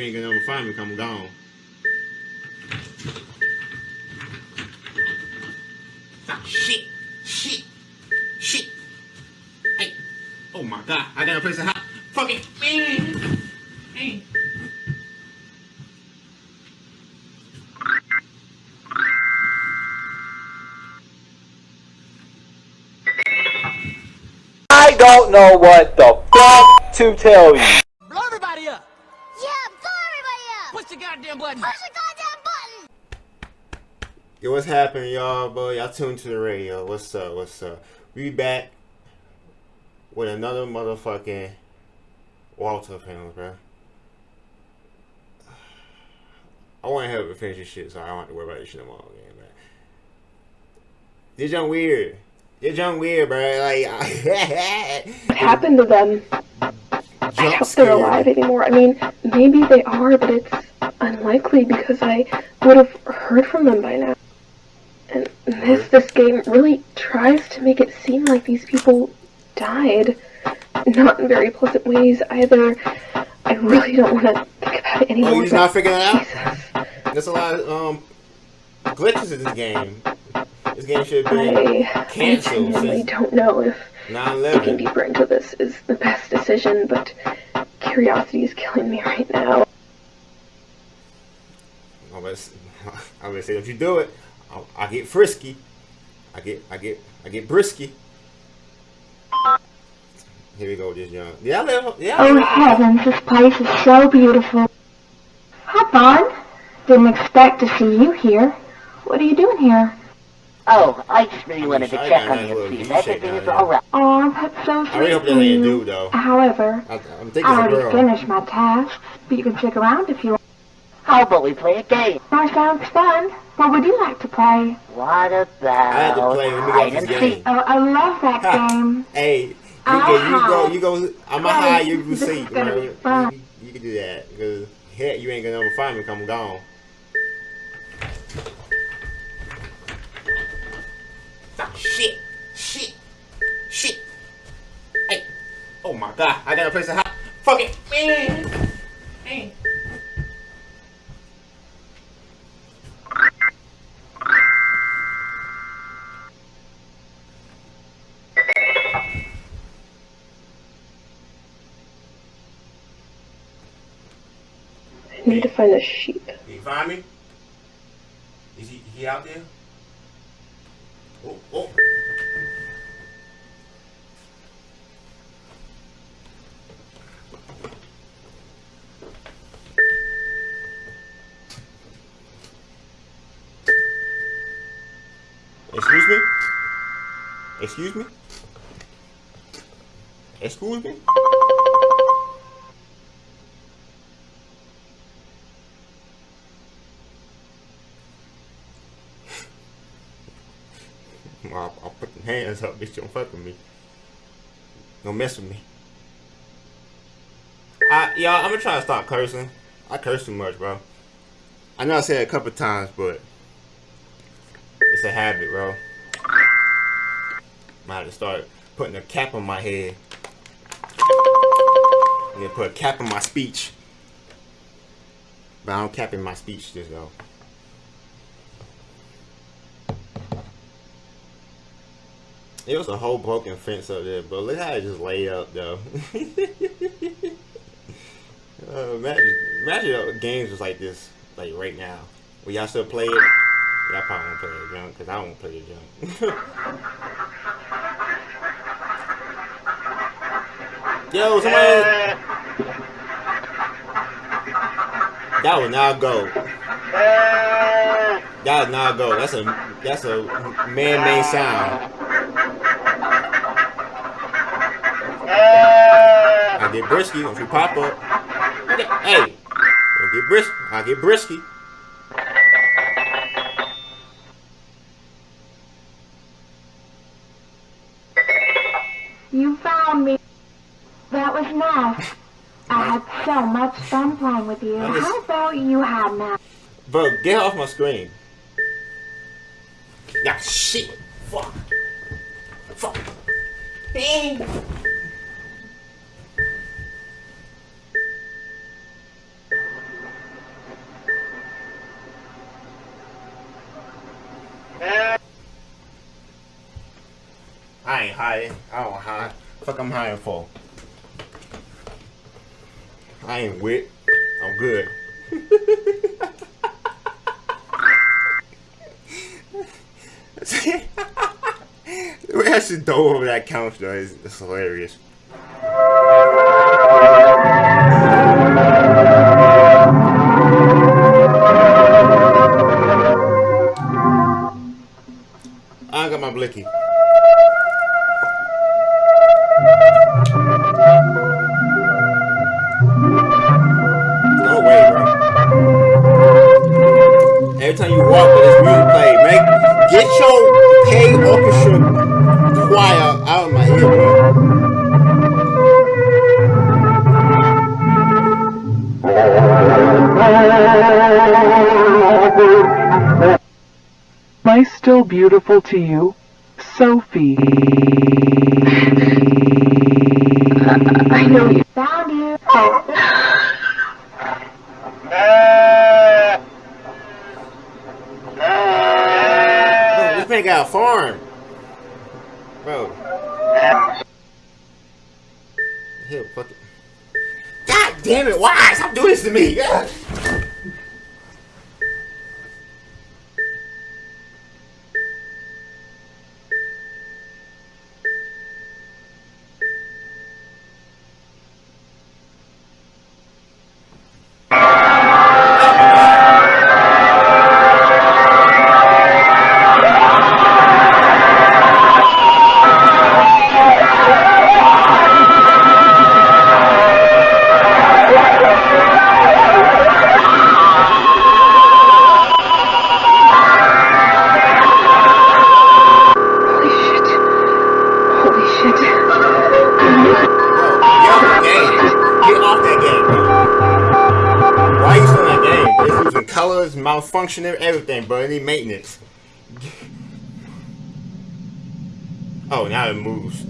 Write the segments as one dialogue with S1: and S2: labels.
S1: you ain't gonna never find me. Come gone. Shit, shit, shit. Hey, oh my god, I got a place to hide. Fucking man. Hey.
S2: I don't know what the fuck to tell you.
S3: Button!
S4: Push the goddamn button!
S1: Yo, what's happening, y'all? Boy, y'all tuned to the radio. What's up? What's up? We back with another motherfucking Walter film, bro. I want to help it finish this shit, so I don't have to worry about this shit no more again, man. This young weird. This young weird, bro. Like,
S5: what happened to them? I
S1: jump
S5: hope they're alive anymore. I mean, maybe they are, but it's unlikely because I would have heard from them by now. And this this game really tries to make it seem like these people died, not in very pleasant ways either. I really don't want to think about it anymore.
S1: Oh,
S5: but
S1: not figuring it out?
S5: Jesus,
S1: There's a lot of um glitches in this game. This game should be
S5: I, I
S1: canceled
S5: genuinely
S1: since
S5: don't know if digging
S1: 9/11.
S5: deeper into this is the best decision, but curiosity is killing me right now.
S1: I'm gonna, s- I'm gonna say, don't you do it? I, I get frisky. I get, I get, I get brisky. Here we go, just young. Yeah, I live. Yeah.
S6: Oh heavens, this place is so beautiful. Hop on. Didn't expect to see you here. What are you doing here?
S7: Oh, I just really wanted to
S1: I
S7: check on you
S1: little
S7: and see if
S1: V-shape
S7: everything
S1: down
S7: is alright.
S6: Oh, that's so sweet
S1: I really hope that
S6: of
S1: ain't a dude though.
S6: However,
S1: I, I'm thinking
S6: I already finished my tasks, but you can check around if you want.
S7: How about we play a game?
S6: That sounds fun. What would you like to play?
S7: What about
S1: I had to play. Let me
S7: hide
S1: get
S7: and
S1: this
S7: seek?
S1: game.
S6: Oh, I love that
S1: Ha.
S6: game.
S1: Hey, you,
S6: I'll
S1: can, you go, you go. I'm a
S6: Right,
S1: high, you can
S6: this
S1: see.
S6: is gonna
S1: bro.
S6: be fun.
S1: You, you can do that because heck, you ain't gonna never find me. 'cause I'm gone. Shit, shit, shit. Hey, oh my god, I got a place to hide. Fucking man. Hey.
S5: I need to find a sheep.
S1: Did you find me? Is he, he out there? Oh, oh. Excuse me? Excuse me? Excuse me? I'll, I'll put the hands up, bitch. Don't fuck with me. Don't mess with me. I, y'all, I'm gonna try to stop cursing. I curse too much, bro. I know I said a couple times, but it's a habit, bro. I have to start putting a cap on my head. Gonna put a cap on my speech. But I don't cap in my speech, just though. It was a whole broken fence up there, but look how it just laid up though. uh, imagine, imagine games was like this, like right now. Will y'all still play it? Y'all probably won't play it junk, cause I won't play it junk. Yo, somebody. That would not go. That would not go. That's a that's a man-made sound. I get brisky if you pop up. Hey, don't get brisk. I get brisky.
S6: You found me. That was nice. I had so much fun playing with you.
S1: Just-
S6: How about you had now?
S1: Bro, get off my screen. Yeah, shit. Fuck. Fuck. Dang. Don't high. Fuck, I'm high for. I ain't wit. I'm good. the way should go over that couch though is hilarious. I got my blicky.
S8: I still beautiful to you? Sophie.
S5: I know you.
S6: Found you. Oh.
S1: Bro, this man got a farm. Bro. Here, fuck it. God damn it, why? Stop doing this to me. malfunctioning, everything, bro. It need maintenance. Oh, now it moves.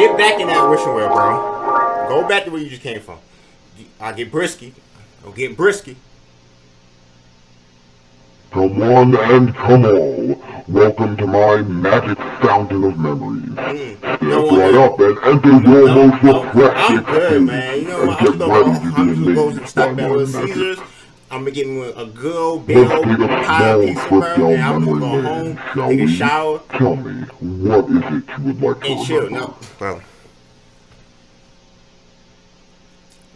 S1: Get back in that wishing well, bro. Go back to where you just came from. I get brisky. Go get brisky.
S9: Come one and come all, welcome to my magic fountain of memories.
S1: Mm.
S9: Step
S1: No,
S9: right
S1: no,
S9: up and enter your
S1: no,
S9: most
S1: no,
S9: repressed
S1: I'm good, man. You know what? I'm gonna
S9: ready
S1: go.
S9: to
S1: I'm just go stop
S9: by
S1: back with. Caesars. I'm gonna get me a good old big old
S9: take a
S1: pie
S9: small
S1: pizza,
S9: trip
S1: bro,
S9: down
S1: and I'm gonna go home, take a shower,
S9: Tell me, what is it you would like to
S1: and chill. No, bro.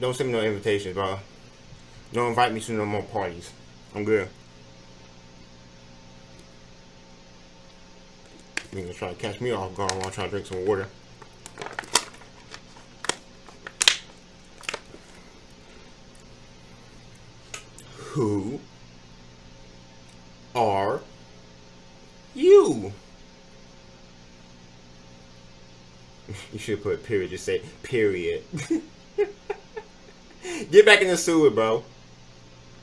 S1: Don't send me no invitations, bro. Don't invite me to no more parties. I'm good. You gonna try to catch me off guard while I'm trying to drink some water. Who are you? You should put period. Just say period. Get back in the sewer, bro.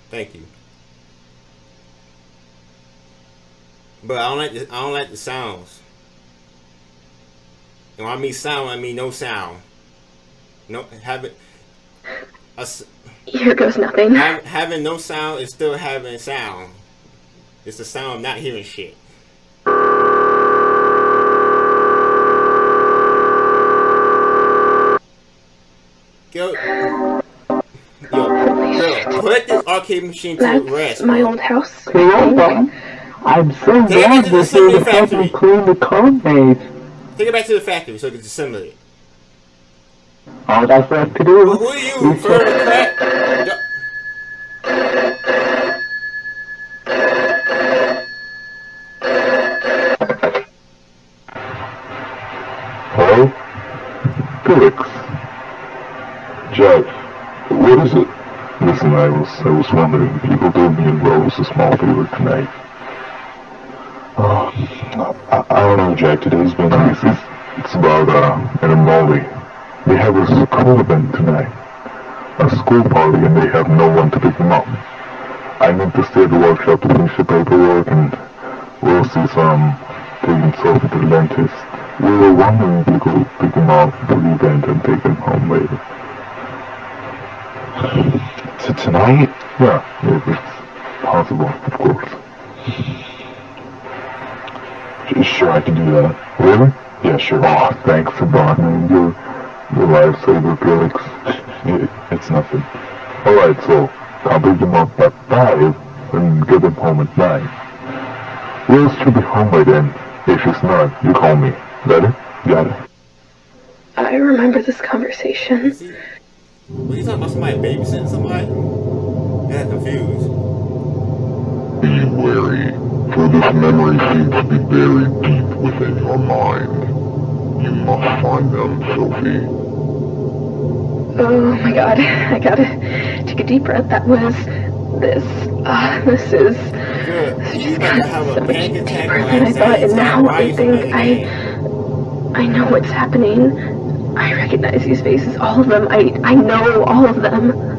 S1: Thank you. But I don't like the I don't like the sounds. When I mean sound, I mean no sound. No having a s-
S5: Here goes nothing.
S1: have, having no sound is still having sound. It's the sound of not hearing shit. Yo, yo, yo, put this arcade machine to
S5: That's
S1: rest.
S5: my
S1: bro.
S5: old house. I
S8: Hello,
S5: think.
S8: I'm so
S1: Take
S8: glad
S1: to the
S8: this
S1: assembly
S8: is helping
S1: factory.
S8: clean the code base.
S1: Take it back to the factory so we can assemble it.
S8: All I have to do
S1: Who, who are you?
S8: is
S1: Fur and crack? Yo-
S9: Hello? Felix. Jeff. What is it? Listen, I was I was wondering, people told me in Rose a small favor tonight. Oh, I, I don't know, Jack. Today's been it's, it's, it's about uh, an Molly. They have a school event tonight, a school party, and they have no one to pick them up. I need to stay at the workshop to finish the paperwork, and we'll see some taking Sophie to the dentist. We were wondering if we could pick them up for the event and take them home later.
S10: To tonight?
S9: Yeah, if it's possible, of course.
S10: Sure, I can do that.
S9: Really?
S10: Yeah, sure.
S9: Oh, thanks a lot, man. You're, you're lifesaver, Felix.
S10: It's nothing.
S9: Alright, so I'll pick them up at 5 and get them home at 9. Rose should be home by then. If she's not, you call me. Got it?
S10: Got it.
S5: I remember this conversation.
S1: See, when you talking about somebody babysitting somebody, I got confused.
S9: Be wary, for this memory seems to be buried deep within your mind. You must find them, Sophie.
S5: Oh my god, I gotta take a deep breath. That was this. Uh, this is.
S1: Good.
S5: This
S1: You
S5: just got so much deeper than I thought, and now I think I. I know what's happening. I recognize these faces, all of them. I I know all of them.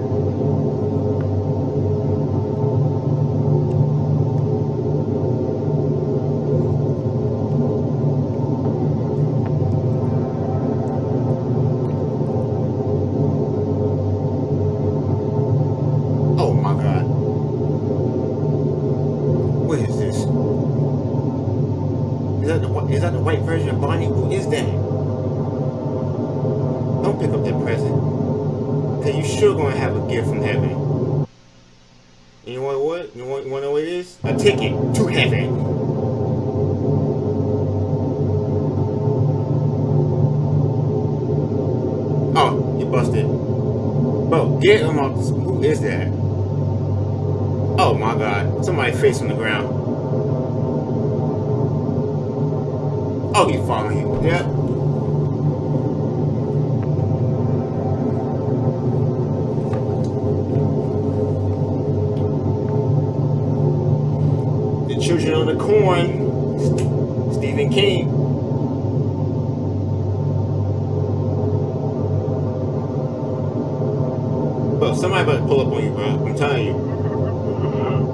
S1: Busted. Bro, get him off. Who is that? Oh my god. Somebody face on the ground. Oh, he following you. Yep. The Children of the Corn. Stephen King. Somebody better pull up on you, bro. I'm telling you.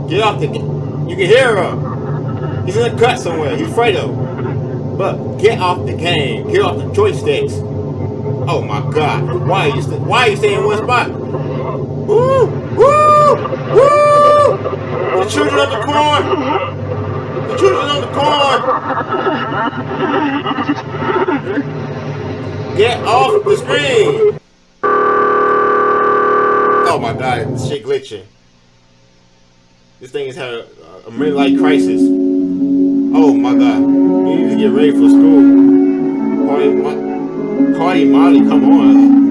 S1: Get off the. Game. You can hear him. He's in a cut somewhere. He's Fredo. But get off the game. Get off the joysticks. Oh my God! Why are you Why are you staying in one spot? Woo! Woo! Woo! The children of the corn. The children of the corn. Get off the screen. Oh my God! This shit glitching. This thing is having a, midlife crisis. Oh my god. You need to get ready for school. Cardi, Cardi Molly, come on.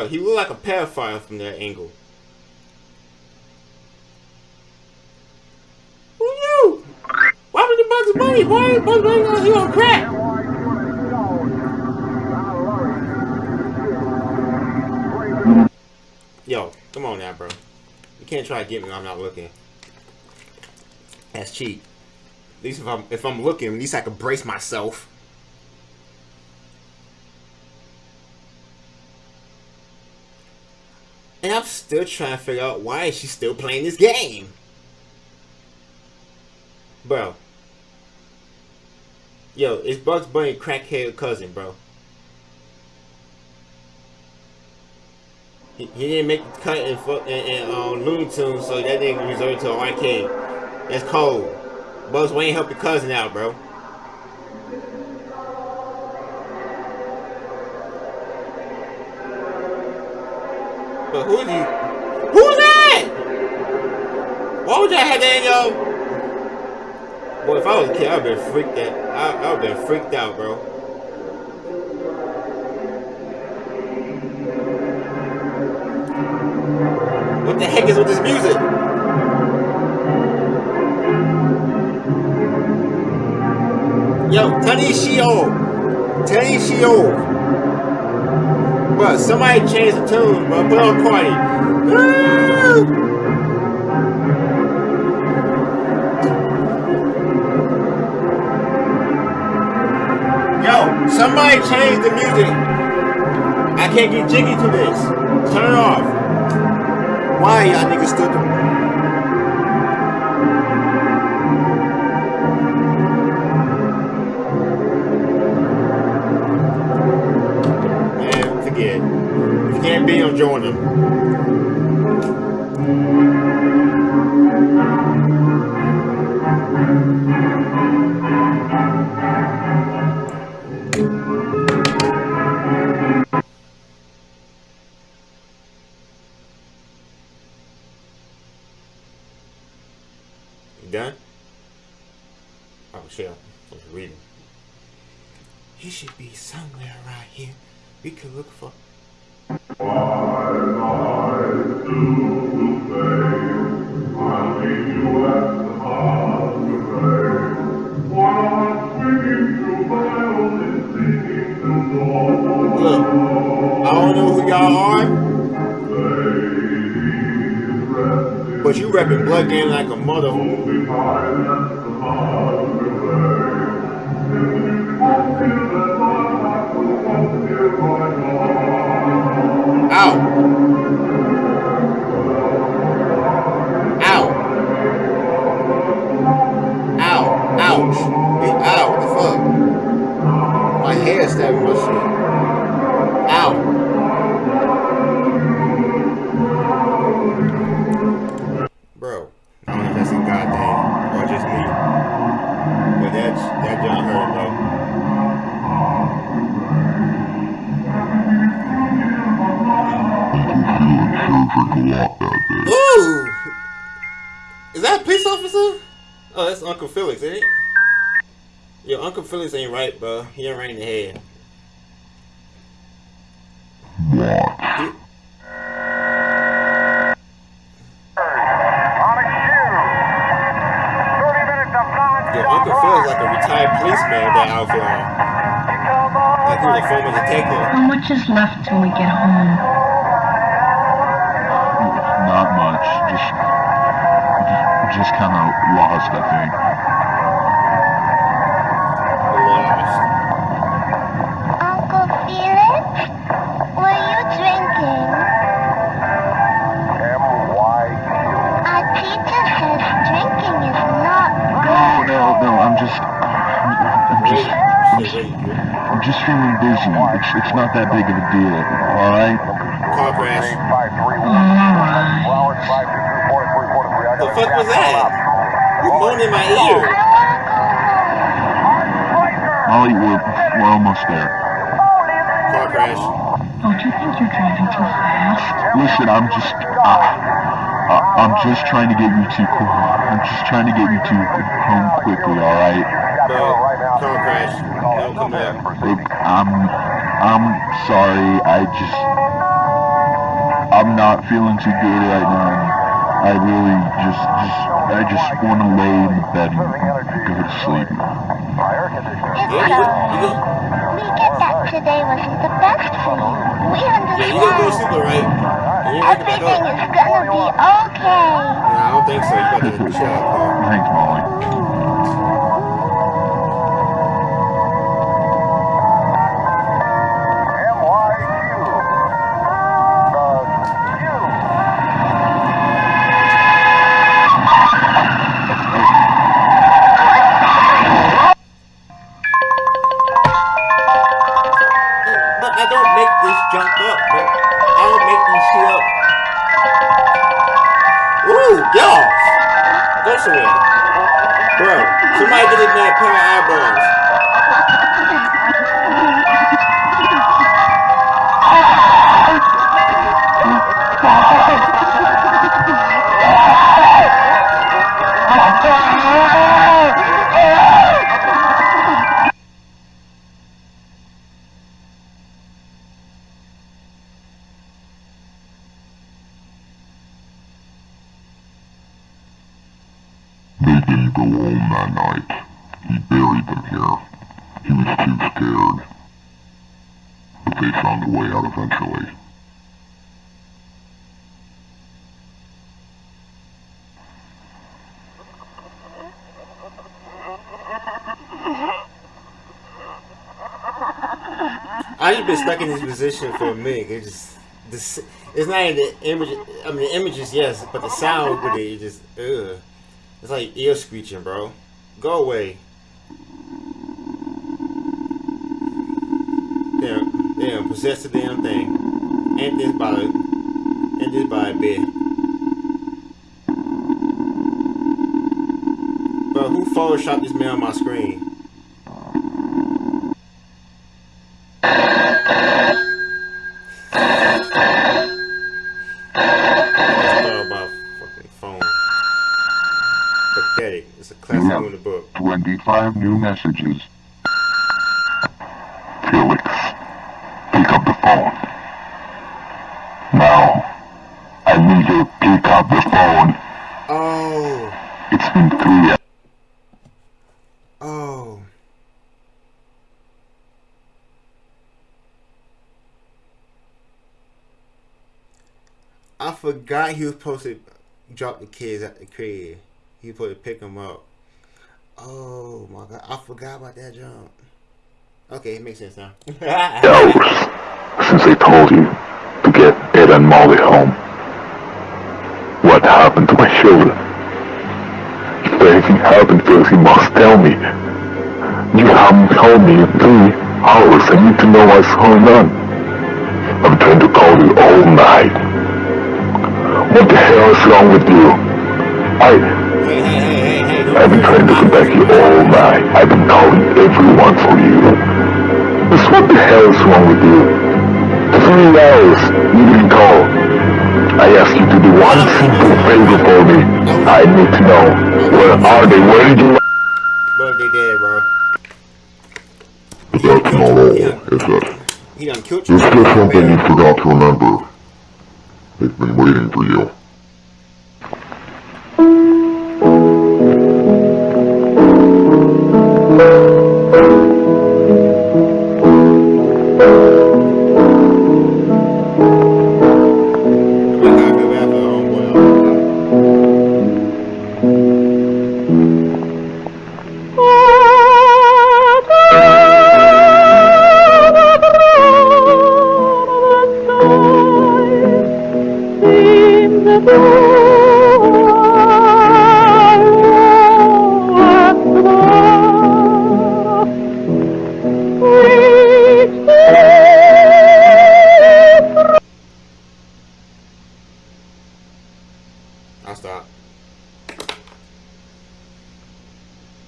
S1: Talk. He looked like a pedophile from that angle. Who knew? Why would the Bugs Bunny? Why is Bugs Bunny on here on crack? Yo, come on now, bro. You can't try to get me when I'm not looking. That's cheap. At least if I'm if I'm looking, at least I can brace myself. And I'm still trying to figure out why is she still playing this game. Bro. Yo, it's Bugs Bunny crackhead cousin, bro. He, he didn't make the cut in, in, in um, Looney Tunes, so that nigga reserved to arcade. That's cold. Bugs Wayne help your cousin out, bro. But who's he? Who's that? Why would y'all have that in your? Boy, if I was a kid, I'd been freaked out. I, I would been freaked out, bro. What the heck is with this music? Yo, Tanishio! Tanishio! But somebody changed the tune, but put on. Woo! Yo, somebody change the music. I can't get jiggy to this. Turn it off. Why y'all niggas still doing join them. Are, but you repping Blood Game like a mother. Ooh! Is that a police officer? Oh, that's Uncle Felix, ain't it? Yo, Uncle Felix ain't right, bro. He ain't right in the head. He- Yo, Uncle Phil's like a retired policeman with that outfit on. Like he was a former detective.
S6: How much is left till we get home?
S10: Just kind of lost, I think.
S1: Lost.
S4: Uncle Felix? Were you drinking? Our teacher says drinking is not
S10: No,
S4: good.
S10: no, no. I'm just, I'm, I'm just, I'm just, I'm just feeling dizzy. It's, it's not that big of a deal. All right.
S1: Car crash.
S6: Alright.
S1: The fuck was that? You moaned in my ear.
S4: I want to go home.
S10: Molly, we're, we're almost there.
S1: Car crash.
S6: Don't you think you're driving too fast?
S10: Listen, I'm just, uh, uh, I'm just trying to get you to, I'm just trying to get you to home quickly. All right.
S1: Bro, car crash. Help come up.
S10: Look, I'm, I'm sorry. I just, I'm not feeling too good right now. I really just, just, I just want to lay in the bed and go to sleep.
S4: It's
S1: Yeah, you go, you go,
S4: so. We get that today wasn't the best for you. We
S1: yeah, you gonna go
S4: understand.
S1: sleep, alright? And you wake back
S4: Everything is gonna be okay.
S1: Nah, I don't think so. You better chill out, Carl.
S10: Thanks, Molly.
S1: Go
S9: home that night. He buried them here. He was too scared. But they found a way out eventually.
S1: I just been stuck in this position for a minute. It just this it's not even the image. I mean, the images yes, but the sound with it, it just ugh. It's like ear screeching, bro. Go away. Damn, damn, possess the damn thing. And this by and this by a bit. Bro, who photoshopped this man on my screen? Let's throw my fucking phone. Pathetic. It's a classic
S9: Yeah.
S1: in the book.
S9: 25 new messages. Felix, pick up the phone. Now, I need you to pick up the phone.
S1: Oh,
S9: It's been three
S1: oh. I forgot he was supposed to drop the kids at the crib. He was supposed to pick them up. Oh my god, I forgot about that jump. Okay, it makes sense now.
S9: hours since I told you to get Ed and Molly home. What happened to my children? If anything happened, Felix, you must tell me. You haven't told me in three hours. I need to know what's going on. I'm trying to call you all night. What the hell is wrong with you? I, I've been trying to contact you all night. I've been calling everyone for you. Just what the hell is wrong with you? Three hours, you didn't call. I asked you to do one simple favor for me. I need to know, where are they? Where did you...
S1: Bro, they dead, bro.
S9: That's not all, is it?
S1: He done killed you.
S9: There's still something you forgot to remember. They've been waiting for you.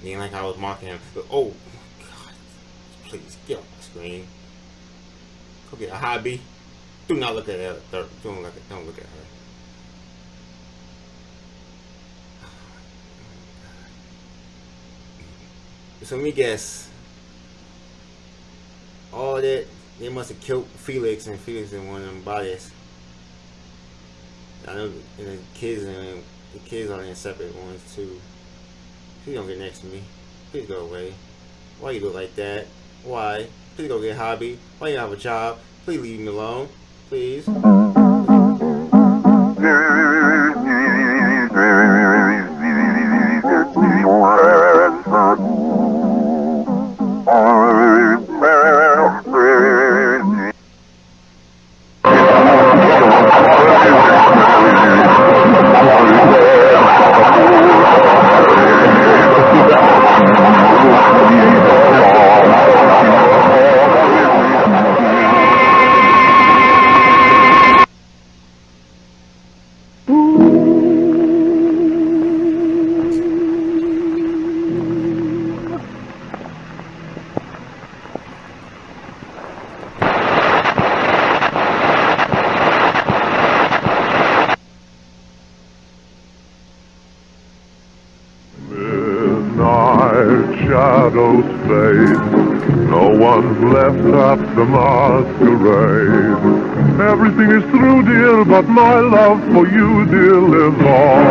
S1: Ain't like I was mocking him. But, oh, God. Please, get off my screen. Go get a hobby. Do not look at her. Don't look at, don't look at her. So let me guess. All that, they must have killed Felix and Felix in one of them bodies. I know the kids and the kids are in separate ones too. Please don't get next to me. Please go away. Why you look like that? Why? Please go get a hobby. Why you have a job? Please leave me alone. Please.
S9: My love for you, dear, lives on.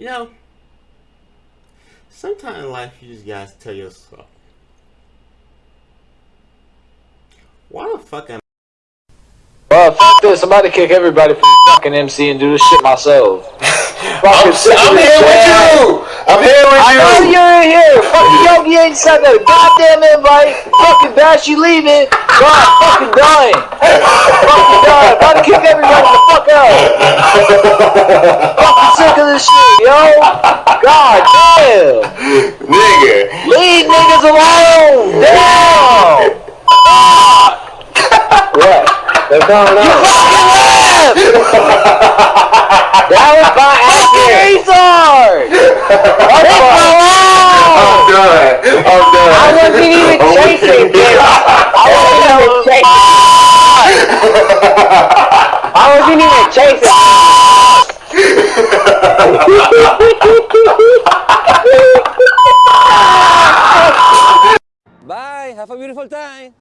S1: You know, sometimes in life you just gotta tell yourself, why the fuck am
S2: Well, fuck this. I'm about to kick everybody from fucking MC and do this shit myself.
S11: I'm, I'm here with you. I'm here with
S2: I
S11: you.
S2: know you're in here. Fucking Yogi ain't sent that goddamn invite. Fucking Bash, you leaving. God, fucking dying. fucking dying. About to kick everybody the fuck out. fucking sick of this shit, yo. God damn.
S11: Nigga.
S2: Leave niggas alone. Damn. what? They're coming out. You left. that was by accident. Retard. Leave me alone.
S11: I'm done. I'm done.
S2: I wasn't even
S11: Oh,
S2: chasing
S11: yeah.
S2: him. I wasn't even chasing. I wasn't even chasing.
S12: Bye. Have a beautiful time.